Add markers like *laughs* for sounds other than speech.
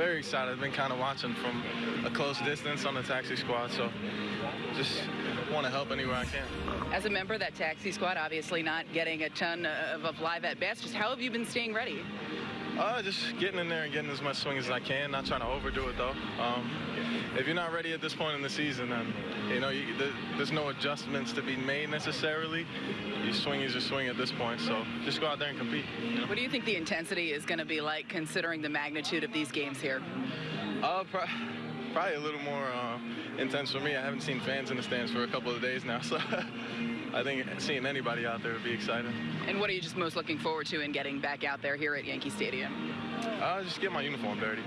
very excited. I've been kind of watching from a close distance on the taxi squad, so just want to help anywhere I can. As a member of that taxi squad, obviously not getting a ton of, of live at bats, just how have you been staying ready? Uh, just getting in there and getting as much swing as I can. Not trying to overdo it though. Um, if you're not ready at this point in the season, then you know you, there's no adjustments to be made necessarily. You swing as you swing at this point, so just go out there and compete. You know? What do you think the intensity is going to be like, considering the magnitude of these games here? Uh, pro probably a little more uh, intense for me. I haven't seen fans in the stands for a couple of days now, *laughs* so. I think seeing anybody out there would be exciting. And what are you just most looking forward to in getting back out there here at Yankee Stadium? Uh, just get my uniform dirty.